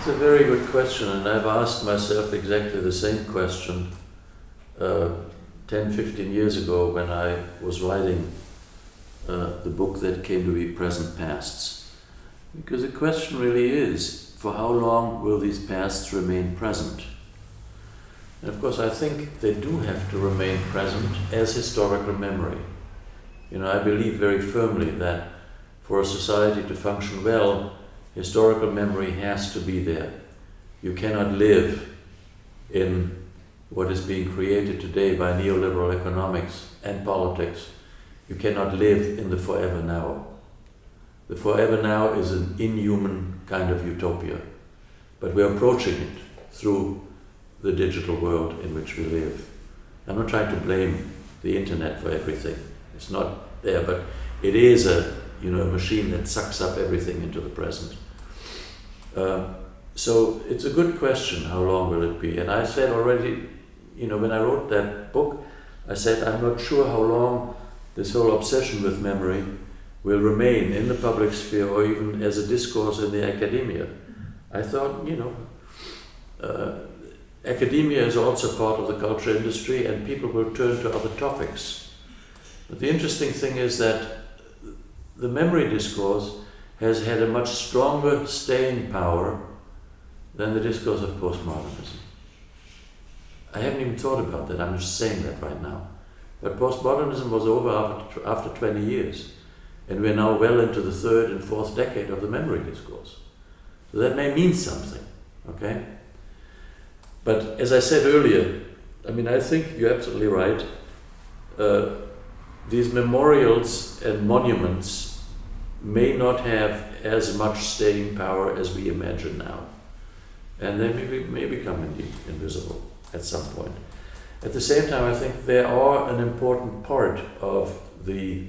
It's a very good question, and I've asked myself exactly the same question uh, 10, 15 years ago when I was writing uh, the book that came to be Present Pasts. Because the question really is for how long will these pasts remain present? And of course, I think they do have to remain present as historical memory. You know, I believe very firmly that for a society to function well, historical memory has to be there. You cannot live in what is being created today by neoliberal economics and politics. You cannot live in the forever now. The forever now is an inhuman kind of utopia, but we're approaching it through the digital world in which we live. I'm not trying to blame the internet for everything. It's not there, but it is a you know a machine that sucks up everything into the present. Um, so it's a good question. How long will it be? And I said already, you know, when I wrote that book, I said I'm not sure how long this whole obsession with memory will remain in the public sphere or even as a discourse in the academia. I thought, you know, uh, academia is also part of the culture industry and people will turn to other topics. But the interesting thing is that the memory discourse has had a much stronger staying power than the discourse of postmodernism. I haven't even thought about that, I'm just saying that right now. But postmodernism was over after, after 20 years, and we're now well into the third and fourth decade of the memory discourse. So that may mean something, okay? But as I said earlier, I mean, I think you're absolutely right. Uh, these memorials and monuments may not have as much staying power as we imagine now. And they may, may become indeed invisible at some point. At the same time, I think they are an important part of the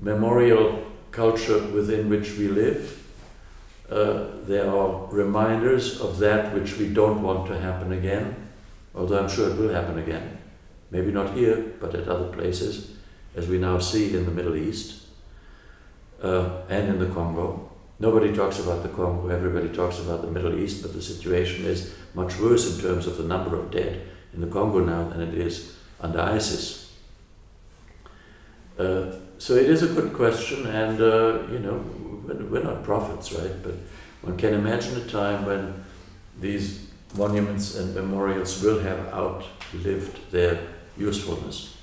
memorial culture within which we live uh, there are reminders of that which we don't want to happen again, although I'm sure it will happen again. Maybe not here, but at other places, as we now see in the Middle East uh, and in the Congo. Nobody talks about the Congo, everybody talks about the Middle East, but the situation is much worse in terms of the number of dead in the Congo now than it is under ISIS. Uh, so it is a good question, and uh, you know, we're not prophets, right? But one can imagine a time when these monuments and memorials will have outlived their usefulness.